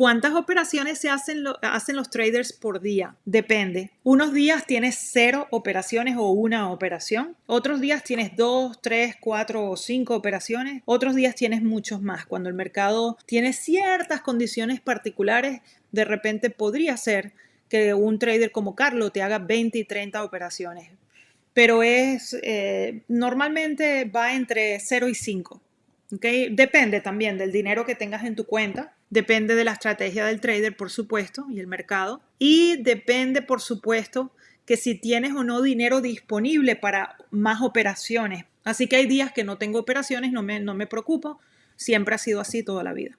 cuántas operaciones se hacen, hacen los traders por día? Depende. Unos días tienes cero operaciones o una operación. Otros días tienes dos, tres, cuatro o cinco operaciones. Otros días tienes muchos más. Cuando el mercado tiene ciertas condiciones particulares, de repente podría ser que un trader como Carlos te haga 20 y 30 operaciones. Pero es eh, normalmente va entre 0 y 5. Depende también del dinero que tengas en tu cuenta, depende de la estrategia del trader, por supuesto, y el mercado. Y depende, por supuesto, que si tienes o no dinero disponible para más operaciones. Así que hay días que no tengo operaciones, no me, no me preocupo, siempre ha sido así toda la vida.